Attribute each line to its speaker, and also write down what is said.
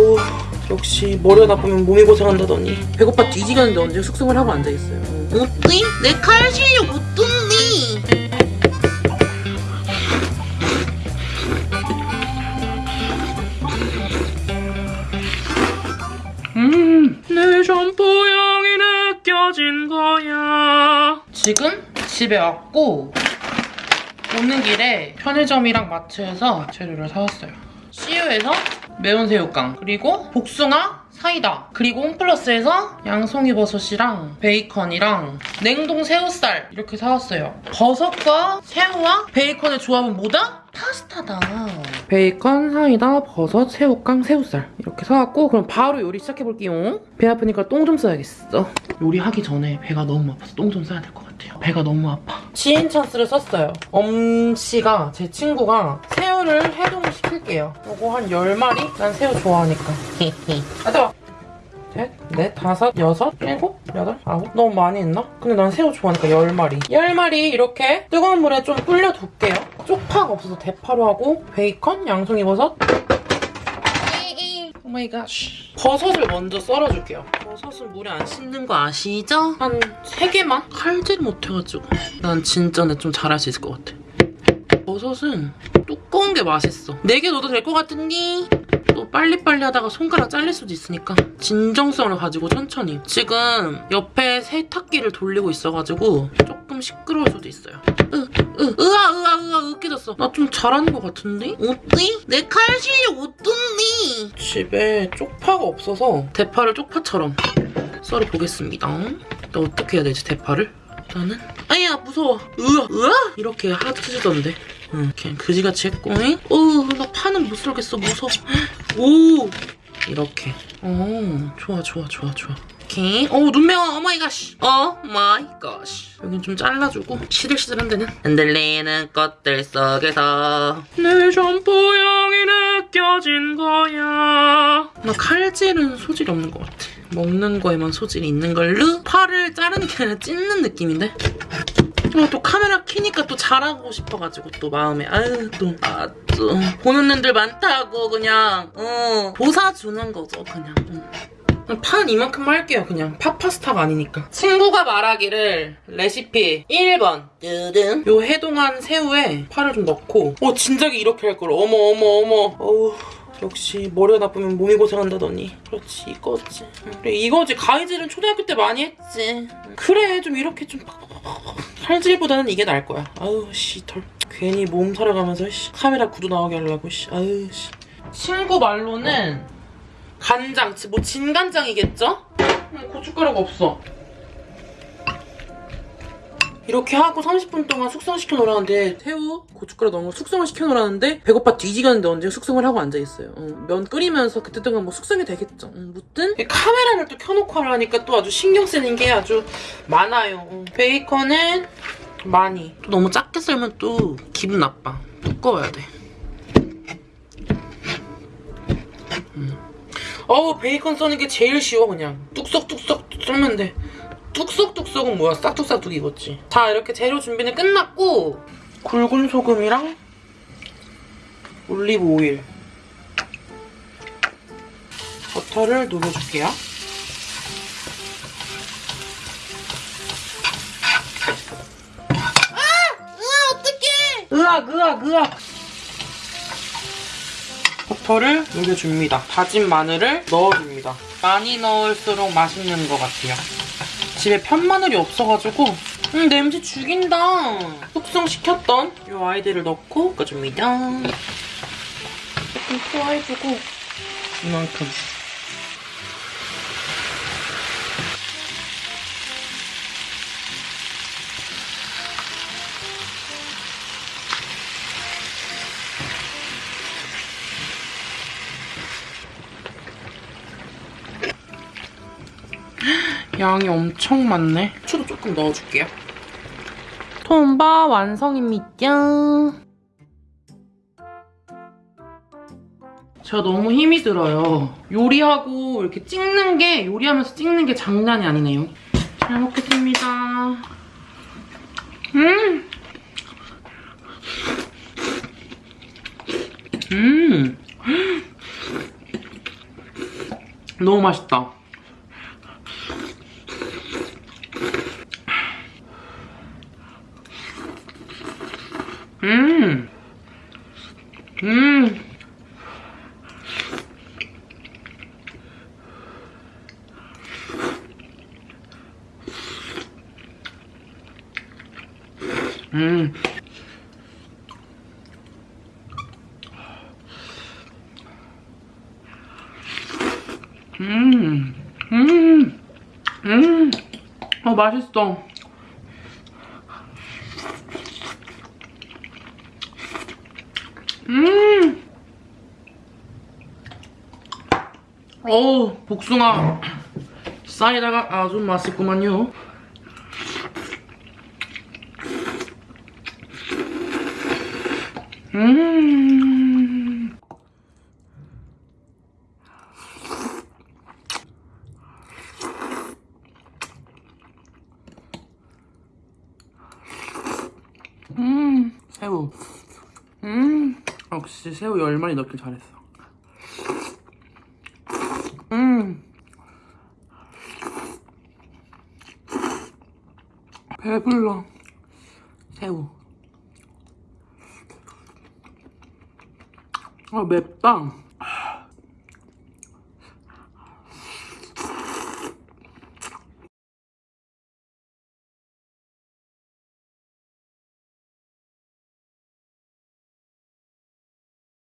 Speaker 1: 어우 역시 머리가 나쁘면 몸이 고생한다더니 배고파 뒤지겠는데 언제 숙성을 하고 앉아있어요
Speaker 2: 어때? 내칼 실력 어떤데?
Speaker 1: 음, 내 점포향이 느껴진 거야. 지금 집에 왔고 오는 길에 편의점이랑 마트에서 재료를 사왔어요. CU에서 매운 새우깡 그리고 복숭아 사이다 그리고 홈플러스에서 양송이 버섯이랑 베이컨이랑 냉동 새우살 이렇게 사왔어요. 버섯과 새우와 베이컨의 조합은 뭐다? 파스타다. 베이컨, 사이다, 버섯, 새우깡, 새우살 이렇게 사왔고 그럼 바로 요리 시작해볼게요. 배 아프니까 똥 좀 싸야겠어. 요리하기 전에 배가 너무 아파서 똥 좀 싸야 될 것 같아요. 배가 너무 아파. 지인 찬스를 썼어요. 엄씨가 제 친구가 새우를 해동을 시킬게요. 요거 한 10마리? 난 새우 좋아하니까. 아, 뜨거 셋, 넷, 다섯, 여섯, 일곱, 여덟, 아홉. 너무 많이 했나? 근데 난 새우 좋아하니까 10마리. 10마리 이렇게 뜨거운 물에 좀 불려둘게요. 쪽파가 없어서 대파로 하고 베이컨, 양송이버섯. Oh my god. 버섯을 먼저 썰어줄게요. 버섯은 물에 안 씻는 거 아시죠? 한 3개만? 칼질 못해가지고. 난 진짜 내 좀 잘할 수 있을 것 같아. 버섯은 두꺼운 게 맛있어. 4개 넣어도 될 것 같은데? 또 빨리빨리 하다가 손가락 잘릴 수도 있으니까 진정성을 가지고 천천히. 지금 옆에 세탁기를 돌리고 있어가지고 조금 시끄러울 수도 있어요. 으, 으, 으아, 으아, 으아, 으 깨졌어. 나 좀 잘하는 것 같은데?
Speaker 2: 어때? 내 칼 실력 어떤데?
Speaker 1: 집에 쪽파가 없어서 대파를 쪽파처럼. 썰어 보겠습니다. 나 어떻게 해야 되지, 대파를? 나는? 아야 무서워. 으아 으아? 이렇게 하트지던데. 응 그냥 그지같이 했고. 어나 파는 못 썰겠어. 무서워. 오! 이렇게. 어 좋아 좋아 좋아 좋아 오케이 어눈 매워 oh my god. Oh my god. 여긴 좀 잘라주고 시들시들한 데는 흔들리는 꽃들 속에서 네 샴푸향이 느껴진 거야. 나 칼질은 소질이 없는 것 같아. 먹는 거에만 소질이 있는 걸로 파를 자르는 게 아니라 찢는 느낌인데? 아, 또 카메라 키니까 또 잘하고 싶어가지고 또 마음에. 아유 또 아또 보는 눈들 많다고 그냥. 어 도사주는 거죠 그냥. 응. 판 이만큼 할게요 그냥. 팥파스타가 아니니까. 친구가 말하기를 레시피 1번. 뜨든 요 해동한 새우에 파를 좀 넣고. 어 진작에 이렇게 할 걸. 어머 어머 어머. 어우 역시 머리가 나쁘면 몸이 고생한다더니. 그렇지 이거지. 그래 이거지. 가위질은 초등학교 때 많이 했지. 그래 좀 이렇게 좀 칼질보다는 이게 나을 거야. 아우 씨덜. 괜히 몸 사려가면서 씨, 카메라 구도 나오게 하려고 씨. 아유 씨. 친구 말로는 간장 뭐 진간장이겠죠? 음, 고춧가루가 없어 이렇게 하고 30분 동안 숙성시켜 놓으라는데 새우, 고춧가루 넣은 거 숙성을 시켜 놓으라는데 배고파 뒤지겠는데 언제 숙성을 하고 앉아있어요. 어, 면 끓이면서 그때 동안 뭐 숙성이 되겠죠. 음, 무튼 카메라를 또 켜놓고 하라니까 또 아주 신경 쓰는 게 아주 많아요. 어. 베이컨은 많이. 또 너무 작게 썰면 또 기분 나빠. 두꺼워야 돼. 음. 어우 베이컨 써는 게 제일 쉬워 그냥 뚝썩뚝썩 썰면 돼. 뚝썩뚝썩은 뭐야? 싹둑싹둑 익었지. 자, 이렇게 재료 준비는 끝났고 굵은 소금이랑 올리브 오일 버터를 녹여줄게요.
Speaker 2: 으아 어떡해?
Speaker 1: 으악, 으악, 으악! 버터를 녹여줍니다. 다진 마늘을 넣어줍니다. 많이 넣을수록 맛있는 것 같아요. 집에 편마늘이 없어가지고 음 냄새 죽인다. 숙성시켰던 이 아이들을 넣고 볶아줍니다. 조금 투하해주고 이만큼. 양이 엄청 많네. 후추도 조금 넣어줄게요. 톰바 완성입니다. 제가 너무 힘이 들어요. 요리하고 이렇게 찍는 게 요리하면서 찍는 게 장난이 아니네요. 잘 먹겠습니다. 음! 음! 너무 맛있다. 음. 음. 음. 음. 음. 음. 어, 맛있어. 음. 어우, 복숭아 사이다가 아주 맛있구만요. 음. 음, 새우. 음, 역시 새우 열 마리 넣길 잘했어. 음. 배불러. 새우. 아, 맵다.